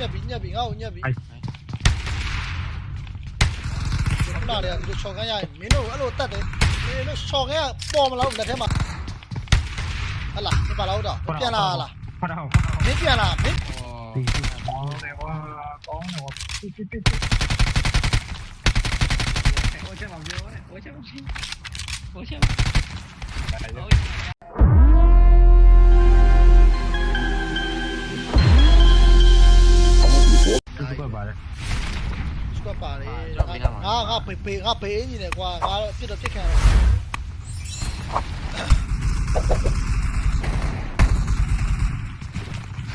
nhập nhập ngâu nhập không nào đấy, được cho cái này. Mấy nó gỡ lột tật đấy. Mấy nó cho cái bom là ông đặt thế mà. À là cái bà lâu đó. Cái kia là là. Mấy kia là mấy Ôi chết vào vô ấy, ôi chết vào vô Ôi chết vào ပြန်လာလား ဖတ်တော့ မင်းပြန်လာမင်း ဒီကောင်းတယ်ကွာကောင်းတယ်ကွာပြပြပြပြ 我先往边，我先往边，我先。 သူကပါတယ် စကွတ်ပါလေငါငါပေပေငါပေအင်းကြီးတယ်ကွာငါတော့ပြစ်တော့ပြစ်ခံတယ်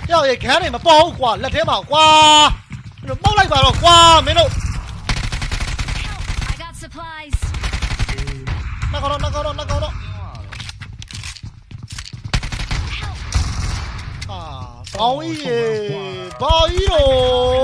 ကြောက်ရေခန်းနေမပေါ်ဘူးကွာလက်ထဲမှာကွာမင်းတို့ပောက်လိုက်ပါတော့ကွာမင်းတို့ I got supplies. နှကောတော့နှကောတော့နှကောတော့အာကောင်းကြီးရေဘာကြီးတော့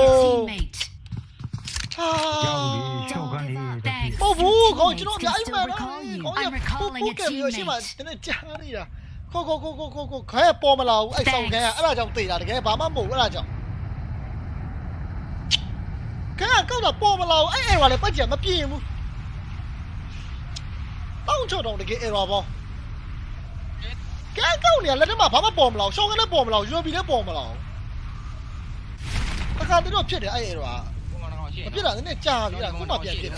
ဟုတ်ဘူးကောင်းကျွန်တော်အများကြီး Still မှန် recall you. ကောင်းရ I'm ပူ recalling ပူ a ကမျိုးရှိမှ teammate. တနေ့ကြားနေတာခိုခိုခိုခိုခိုခိုခဲပေါ်မလာဘူးအဲ့ဆောင်ခဲအဲ့ဒါကြောင့်တေးတာတကယ်ဘာမှမဟုတ်ဘူးအဲ့ဒါကြောင့်ခဲကောက်တာပေါ်မလာဘူးအဲ့အဲ့ကလည်းပတ်ကြမပြင်းဘူးတောင်းချတော့တကယ်အဲ့ပါဘောခဲကောက်နေလက်ထမှာဘာမှပေါ်မလာဘူးရှောင်းကလည်းပေါ်မလာဘူး UAB လည်းပေါ်မလာဘူးအခါတည်းတော့ဖြစ်တယ်အဲ့အဲ့တော့မဖြစ်တာနည်းနည်းကြာပြီလားခုမှပြန်ဖြစ်တ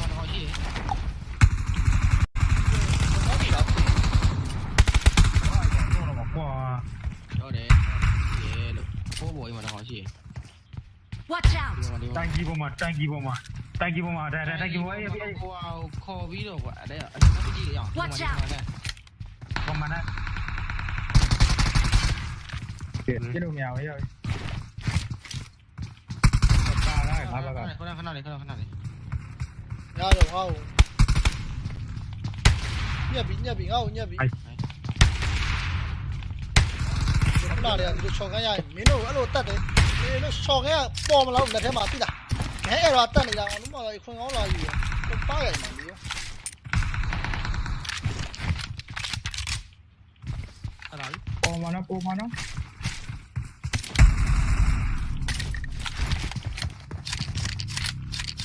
gì? Tanki bom à tanki bom à tanki bom à đây đây tanki bom ấy wow kho ví đồ quả. Đây ạ. Cái gì nhở watch out. bom bắn đấy cái đồ mèo ấy rồi. Hãy subscribe cho kênh Ghiền Mì Gõ Để không bỏ lỡ những video hấp dẫn nào để được cho cái này miếng đồ đã lột tật đấy. လေလို့ရှော့ခဲပေါ်မလားလက်ထဲမှာသိလားငဲအဲ့တော့တက်နေတာအောင်လို့မတော်ခွင်ကောင်းလာယူတော့ပါရမှာလေအဲ့ဒါပေါ်မနော်ပေါ်မနော်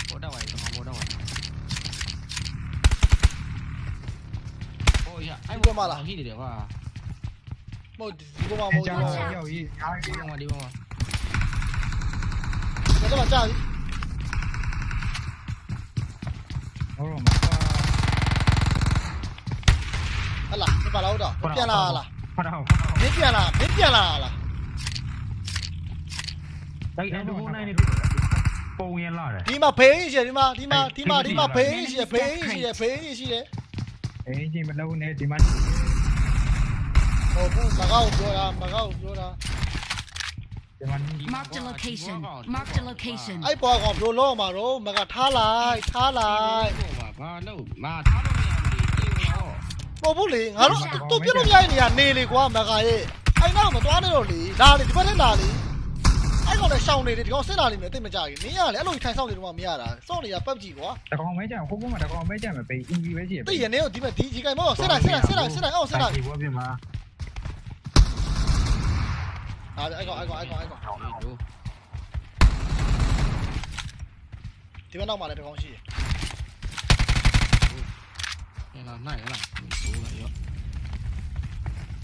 ပေါ်တော့ပါလေပေါ်တော့ပါဟိုရအဲ့ဘောမလားဟိတယ်ကွာမဟုတ်ဒီဘောမမဟုတ်ဒီဘောမဒီဘောမ က်ထဲမှာကြာပြီဟောတော့မှာဟလာဒီပါလားတော့ပြန်လာလားဖတ်တော့မင်းပြန်လာမင်းပြန်လာလားတိုက်အဲ့ဒိုနိုင်နေပုံရင်လာတယ်ဒီမှာဖေးရှိတယ်ဒီမှာဒီမှာဒီမှာဒီမှာဖေးရှိတယ်ဖေးရှိတယ်ဖေးရှိတယ်အင်းကြီးမလုံးနဲ့ဒီမှာဟိုဘူးမကောက်ပြောတာမကောက်ပြောတာဒီမှာ Marked a location. Marked a location. အဲ့ပေါ်ကောင်ဘယ်လိုလုပ်မှာတော့မကထားလိုက်ထားလိုက်ဘာလို့မာထားလို့မရဘူးဒီရောမဟုတ်ဘူးလေငါတို့သူပြလို့မရတဲ့နေရာနေလေကွာမကရဲ့အဲ့နောက်မသွားနဲ့တော့လေလာလေဒီဘက်နဲ့လာလေအဲ့ကောင်လည်းရှောင်းနေတယ်ဒီကောင်စစ်လာလိမ့်မယ်တိတ်မကြဘူးမင်းကလည်းအဲ့လိုထိုင်ဆောင်နေတော့မှမရတာစောင့်နေတာပတ်ကြည့်ကွာတကောင်မဲကြဟိုဘုံမှာတကောင်မဲကြမယ်ပေးအင်ဂျီပဲကြည့်တိတ်ရနေတော့ဒီမဲ့ဒီဒီကိမောစစ်လိုက်စစ်လိုက်စစ်လိုက်စစ်လိုက်အောင်စစ်လိုက်ဒီဘွားပြမှာအဲ့အဲ့ကောင်အဲ့ đi 아이고, 아이고, 아이고, 아이고. 뒤에 나오면 안 돼, 병원씨. Đây là này là mình số này. ạ.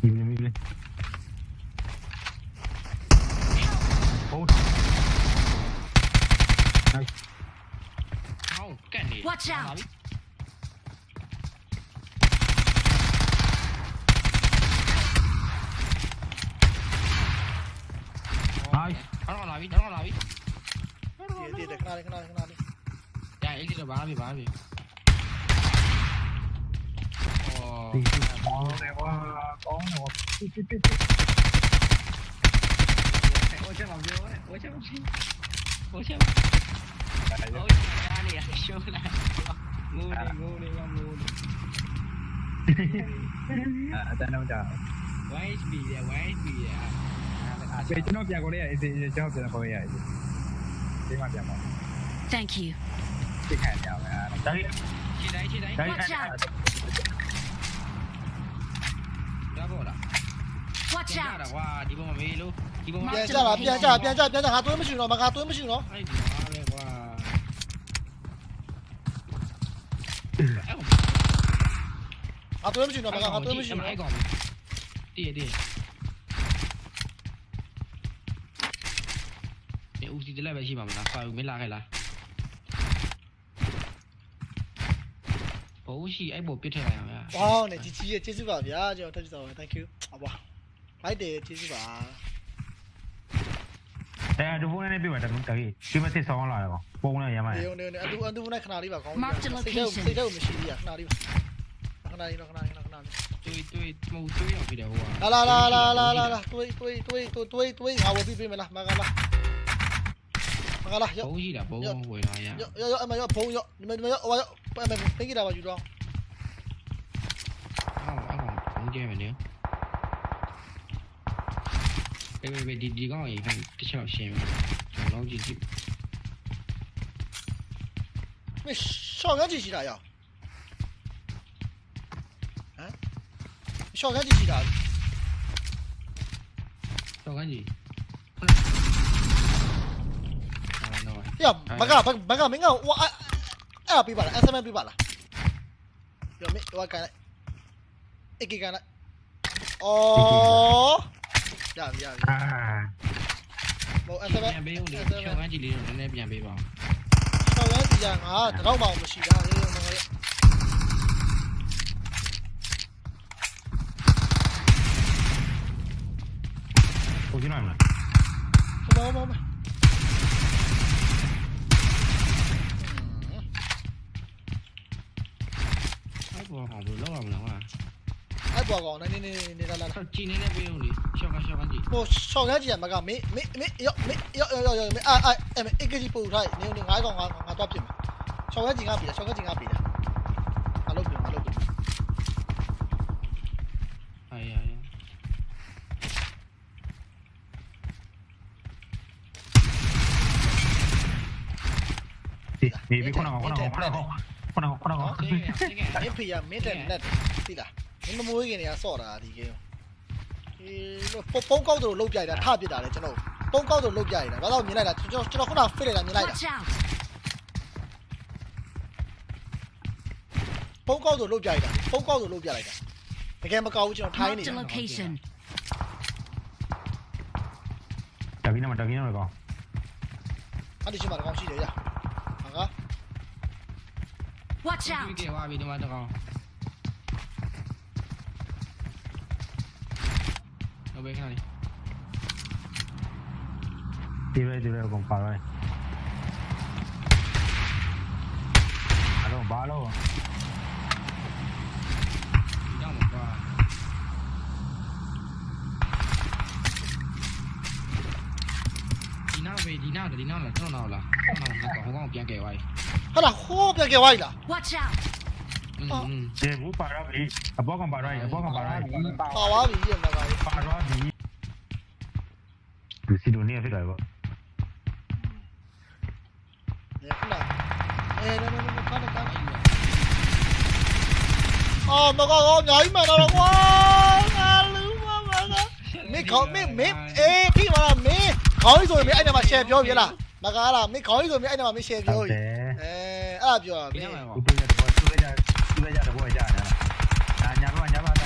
Mìm lên, mìm lên. Hold. Này. Không, cái này. Watch out. lobby, đéo lobby. Đi đi đi, kena đi, kena đi, kena đi. Ya, ini udah đi babi. Oh. Oh, dewa, con dewa. Pi pi pi. Ôi chết vào vô ấy, ôi chết vào vô. Ôi chết vào. Ôi ra đi à, show là. Ngu đi, ngu đi, ngu đi. À, ta đâu chờ. Wait be there, wait be there. ဆိုကျွန်တော်ပြန်ခေါ်လိုက်ရအေးစေးကျွန်တော်ပြန်ခေါ်လိုက်ရအေးစေးဒီမှာပြန်ပါ Thank you ဒီခံရပါမယ်ဒါကြီးခြေတိုင်းခြေတိုင်း Watch out ဒါပေါ်လား Watch out ကွာဒီပေါ်မှာမေးလို့ဒီပေါ်မှာပြန်ကြတာပြန်ကြပြန်ကြပြန်ကြငါသွေးမရှိတော့မငါသွေးမရှိတော့အဲ့ဒီမှာပဲကွာငါသွေးမရှိတော့မငါသွေးမရှိတော့အဲ့ကောင်တည်တည် ဒီဦးစီတလည်းပဲရှိပါမလားစာယူမလာခဲ့လားဘိုးရှိအဲ့ဘောပြစ်ထည့်လိုက်အောင်ဗျာဝေါနဲ့ជីជីရဲ့ကျေးဇူးပါဗျာကျွန်တော်တက်ကြည့်တော့ thank you အဘွားလိုက်တယ်ကျေးဇူးပါအဲဒီဖုန်းနဲ့ပြပါတကူတကြီးဒီမစစ်ဆောင်လာတယ်ကောပုံနဲ့ရမ်းမယ်နေုံနေုံနေအတူအတူနဲ့ခဏလေးပါကောင်း Mark the စိတ်ထဲ location စိတ်ထဲမရှိသေးရခဏလေးပါခဏလေးတော့ခဏလေးခဏလေးတွေးတွေးမဟုတ်တွေးရောက်ပြီတယ်ဟိုကလာလာလာလာလာလာတွေးတွေးတွေးတွေးတွေးငါဝယ်ပြီးပေးမလားမကလား 大哥了，包一点，要要要，哎妈要包要，你们你们要，我要，不哎妈，分一点吧，余装。啊，我按往中间面的。别别别，你你刚好一看，这小心，老老几几。喂少干几几澡呀？啊？少干几几的？少干几？မယ်ကျွန်တော်ကြည့်ကြည့် မင်းရှော့ရကြည့်ရှိတာရောဟမ်ရှော့ရကြည့်ရှိတာ တော့ကန်းကြီးအာနော် ပြမကမကမင်းကဟိုအဲ့ပေးပါလား SMS ပေးပါလားပြောမင်းဟိုကန်လိုက်အကေကန်လိုက်အော်ရပြီရပြီ အာ ဟို ပြန် SMS ပေးဦးလေချောင်းကန်းကြီးလေးတော့နည်းနည်းပြန်ပေးပါ ရှော့ရကြည့်ရငါတော့မှမရှိတာလေငါ ကိုကြည့်နိုင်မလား ဘောဘောဘော အဲ့ဘောကောင်ဘယ်လိုလုပ် 过好不老不能啊。哎，不搞，那你你你来来来。今天那不用你，小干小干机。我小干机也没搞，没没没要没要要要要没哎哎哎没一个字不出来，你你挨个挨挨多片嘛。小干机挨片，小干机挨片。挨六片，挨六片。哎呀呀！你你别过来，过来，过来，过来。 ခုနကခုနကဟုတ်ကဲ့အဖေရမင်းတက်လက်သိလားမင်းမမွေးခင်နေရဆော့တာဒီကင်းေးပုံကောက်တို့လုတ်ပြလိုက်တာထပြစ်တာလေကျွန်တော်ပုံကောက်တို့လုတ်ပြလိုက်တာဘာလို့မြင်လိုက်တာကျွန်တော်ကျွန်တော်ခုနဖိလိုက်တာမြင်လိုက်တာပုံကောက်တို့လုတ်ပြလိုက်တာပုံကောက်တို့လုတ်ပြလိုက်တာတကယ်မကောက်ဘူးကျွန်တော်ထိုင်းနေတာတဗီနာမတဗီနာမကောအဲ့ဒီချိန်မှာကောင်းရှိတယ်ရ Watch ဒီ out! ကေဝါပြီဒီမှာတကောင်တော့ဘယ်ခါလဲဒီပဲဒီပဲကောပါရိုင်းအဲ့တော့ဘာလို့ဒီတော့မှာကွာဒီနောက်ပဲဒီနောက်ဒီနောက်လားကျွန်တော်နောက်လားကျွန်တော်နောက်ကောင်ဟိုကောင်ပြန်ကဲသွားပြီ 하나 호벽에 와 있다. Để vũ bà ra vị À bó con bà ra à bó con bà ra Bà ra vị gì mà bà Bà ra vị Từ xin đồ nè với đời vợ Để đâu đâu đâu có đâu có con nhảy mà đâu đâu quá Nga lưu quá mà đó Mẹ khỏi mẹ mẹ Ê khi mà là mẹ Khỏi rồi mẹ anh em mà xem vô vậy là Mà gà là mẹ khỏi rồi mẹ anh em mà mẹ xem vô အဲ့မှာမင်း share ပြောဟုတ်ပြီတယ်အဲအဲ့ဒါပြောတာမဒီင်းနောက်မှာဦးတွေ့တဲ့ဘောတွေ့ကြတွေ့ကြတဲ့ဘောကြာနေတာအာညာဘောညာဘောတာ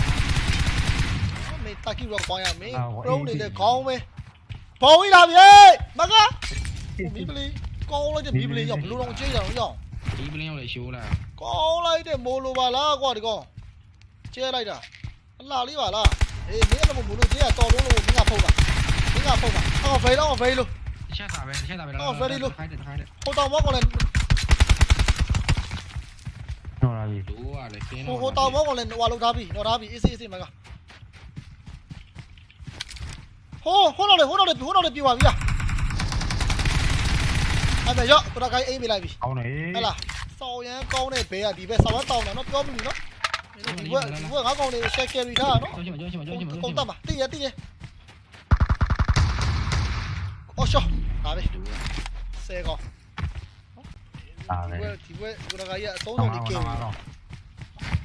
မင်းတာကီရောပေါင်းရမင်းအာဟိုပရုံးအေးနေတဲ့ခေါင်းပဲဘောင်းကြီးလာပြီမကားမီးပလီကောင်းလိုက်တဲ့မီးပလီရောက်ဘလို့တော့ကြေးကြအောင်ရောက်ဒီပလင်းကိုလည်းရှိုးလာကောင်းလိုက်တဲ့မိုးလိုပါလားကွာဒီကောင်ကျဲလိုက်တာအလှလေးပါလားအေးမင်းအဲ့လိုမိုးလိုကျဲရတော်လုံးလို့မင်းကဖုတ်တာမင်းကဖုတ်တာအော်ဖေးတော့ဖေးလို့တစ်ချက်သာပဲတစ်ချက်သာပဲခိုင်းတယ်ခိုင်းတယ်ဟိုတောင်မောက်ကလည်း နော်လာပြီဒိုးကလည်းခင်းဟိုဟိုတောင်မောက်ကလည်းဟွာလောက်ထားပြီနော်ထားပြီအေးစေးအေးစေးမကဟိုဟိုတော့လေဟိုတော့လေဟိုတော့လေပြေပါပြီလားအဲ့ဒါရောကိုရကိုင်းအိမ်ပေးလိုက်ပြီကောင်းတယ်ဟဲ့လားစောင်းရန်ကောင်းတဲ့ဘဲကဒီဘက်ဆောင်းတောင်းတယ်နော်ပြောပြီနော်ဒီဘက်ဒီဘက်ငါကောင်လေး share carry ထားနော်ကျောင်းချင်ကျောင်းချင်ကျောင်းချင်ကုန်တတ်ပါတည်ရတည်ရအော်ရှောဒါပဲဆဲကော ဒါပဲဒီဘက်ဒီဘက်ကိုရကကြီးအသုံးတော့တော်လေးကဲတော့တော့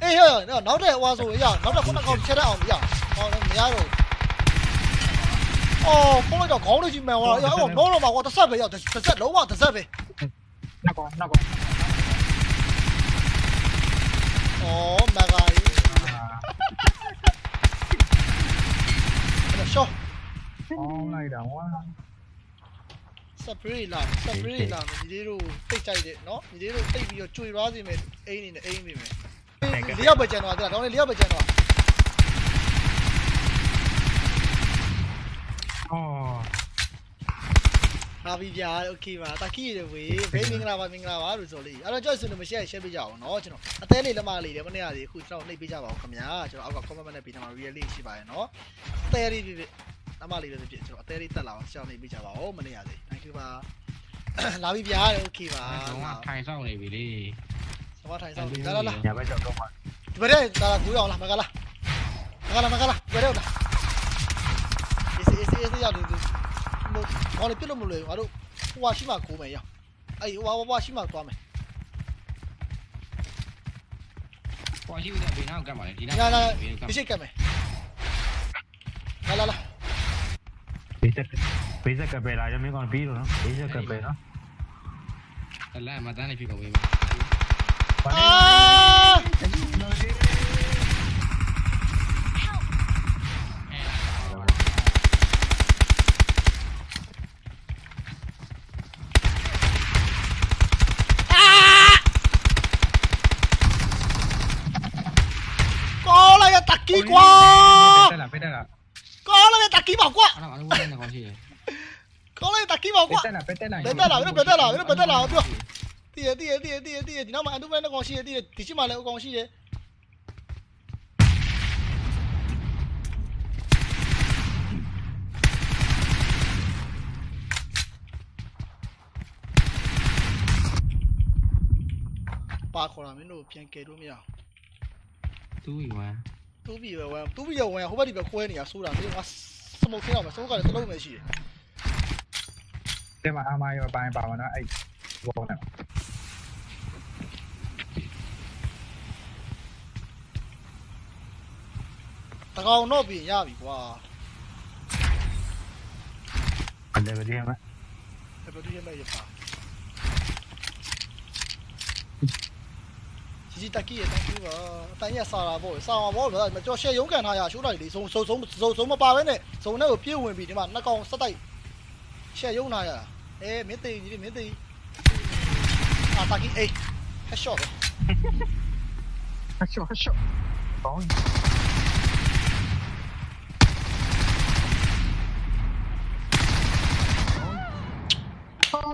အေးဟဲ့နောက်တဲ့ဟွာဆိုရနောက်တဲ့ခုနကောင်ချက်ရအောင်မရအောင်မရတော့အော်ဖုန်းလိုက်တော့ခေါင်းလေးကြီးမှန်သွားတာအော်တော့တော့ပါကွာတစ်ဆက်ပဲရောက်တစ်ဆက်လုံးဝတစ်ဆက်ပဲနောက်ကောင်နောက်ကောင်အော်မဂါကြီးရှော့အောင်းလိုက်တာဝါ စပရေးလာစပရေးလာညီလေးတို့တိတ်ကြိုက်တယ်နော်ညီလေးတို့တိတ်ပြီးတော့ကြွေသွားစီမယ်အိမ်နေနဲ့အိမ်နေမယ်လေးယောက်ပဲကျန်တော့တဲ့ကောင်းလေးလေးယောက်ပဲကျန်တော့ အော် လာပြီဗျာโอเคပါတာကီရဝေးဘေးမင်္ဂလာပါမင်္ဂလာပါလို့ဆိုလေးအဲ့တော့ကြောက်စင်လို့မရှက်ရှက်ပေးကြအောင်နော်ကျွန်တော်အသေးလေးလက်မလေးတယ်မနေ့ကလေးအခုကျွန်တော်နှိပ်ပေးကြပါဦးခင်ဗျာကျွန်တော်အောက်က comment နဲ့ပေးထားမှာ real လေးရှိပါရဲ့နော်အသေးလေးပြပြ လက်မလေးလည်းပြကျွန်တော်အသေးလေးတက်လာအောင်ရှောင်းနှိပ်ပေးကြပါဦးမနေ့ကလေး thank you ပါလာပြီဗျာโอเคပါ တော့ထိုင်ဆောင်နေပြီလေ စမထိုင်ဆောင်လာလာလာ ညာဘက်ကြောက်တော့မှာ ဒီဘက်လာလာကူရအောင်လားမကလားမကလားမကလားဘယ်တော့လားအေးအေးအေးရောက်နေတယ်မို့ဘာလို့ပြလို့မလို့ငါတို့ဟိုဟာရှိမှကိုမယ်ရောက်အေးဟိုဟာဟိုဟာရှိမှသွားမယ် ပေါ်ရှိဦးတဲ့ဘေးနောက်ကပ်ပါလေဒီနောက် လာလာ ဘေးနောက်ကပ် ဒီရှိကမယ် ဘေးဇက်ကဘေးဇက်ကပဲလာရမင်းကောင်ပြီးတော့နော်ဘေးဇက်ကပဲနော်လမ်းမှာတန်းနေဖြစ်ကုန်ပြီဘာအာ လဲ ကောလာရတက်ကီကွာ တက်လာပဲတက်လာ ကောလာရတက်ကီပါကွာ အဲ့တော့အဲ့လိုဝင်နေကောင်းရှိတယ် ကောလာရတက်ကီ ပါပဲကွာတက်လာပဲတက်လာဘယ်တက်လာဘယ်ဘယ်တက်လာဘယ်ဘယ်တက်လာပြောတည်ရတည်ရတည်ရတည်ရတည်ရဒီနောက်မှာအတူပဲနဲ့ကောင်ရှိရတည်ရဒီရှိမှလည်းအကောင်ရှိတယ်ပါခေါ်လာမင်းတို့ပြန်ကယ်လို့မရအောင်သူ့ယူဝမ်းတူးပြီးပဲဝမ်းတူးပြီးရဝမ်းဟိုဘက်ဒီဘက်ခွဲနေတာဆိုတာမင်းကစမုတ်သေးအောင်မစမုတ်ကလည်းတစ်လုံးပဲရှိတယ် တဲ့မှာအာမရောပိုင်းပါမနော်အဲ့ဘောနဲ့တကောင်တော့ပြင်ရပြီကွာအဲ့ဒါပဲဒီမှာဘယ်လိုဒီမဲ့ရပါជីជីတက်ကီရတက်ကူပါအတိုင်းရစာတာပေါ့စာမှာပေါ့ဗျာကြော်ရှယ်ရုံးကန်ထားရရှိုးလိုက်လေစုံစုံစုံစုံစုံမပါဘဲနဲ့စုံနဲ့ကိုပြေးဝင်ပြီးဒီမှာနှစ်ကောင်စက်တိုက်ရှယ်ရုံးထားရအဲမင်းသိကြီးမင်းသိအာတ 哎，没得，你的没得，啊，打给诶还笑的，哈哈，还笑还笑，好，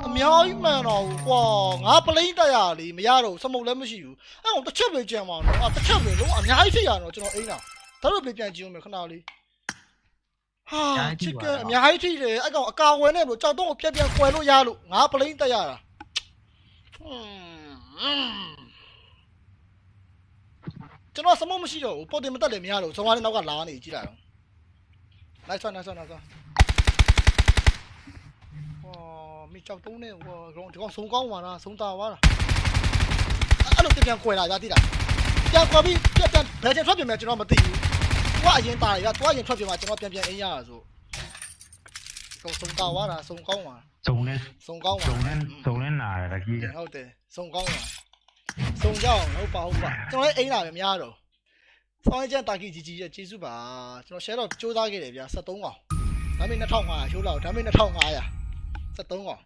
瞄一瞄呢，哇，俺不雷达呀，你没丫头，什么乌兰木有，哎，我都吃不着嘛，啊了，我都吃不着了，俺伢还飞呀呢，只能 A 呢，他都别别机我没看到哩。啊，这个免海梯嘞，那个家伙呢，我叫东哥，偏点过来喽，压喽，我不能打呀。嗯嗯，这那什么没事哟，我跑没们这来免喽，昨晚你那个哪呢？伊起来了，来算了算了算。哦，没叫东呢，我我我送过来啦，送他吧。啊，弄点凉开水来，来，将火币变成排成双面，这那没问题。Nice one nice one ဟောမိချောက်တုံးနဲ့ဟောဒီကောင်စုံကောင်းပါလားစုံတာပါလားအဲ့လိုပြန်ကွယ်လာကြတိတာပြန်ကွယ်ပြီးပြန်ပြန်ဘယ်ချိန်ထွက်ပြန်မယ်ကျွန်တော်မသိဘူးသူကအရင်တာရသူကအရင်ထွက်ပြန်မှာကျွန်တော်ပြန်ပြန်အင်းရတာဆိုကောင်စုံတာပါလားစုံကောင်းပါစုံနဲ့စုံကောင်းပါစုံနဲ့စုံနဲ့နာရကြီးဟုတ်တယ်စုံကောင်းပါစုံကြအောင်ဟုတ်ပါဟုတ်ပါကျွန်တော်လည်းအိမ်လာပဲမရတော့ဆောင်းကျန်တာကီကြီးကြီးရဲ့ကျေးဇူးပါကျွန်တော် share တော့စူးစမ်းခဲ့တယ်ဗျာ73កောင်ဒါပေမဲ့2500ရှိုးလောက်ဒါပေမဲ့2500 73កောင်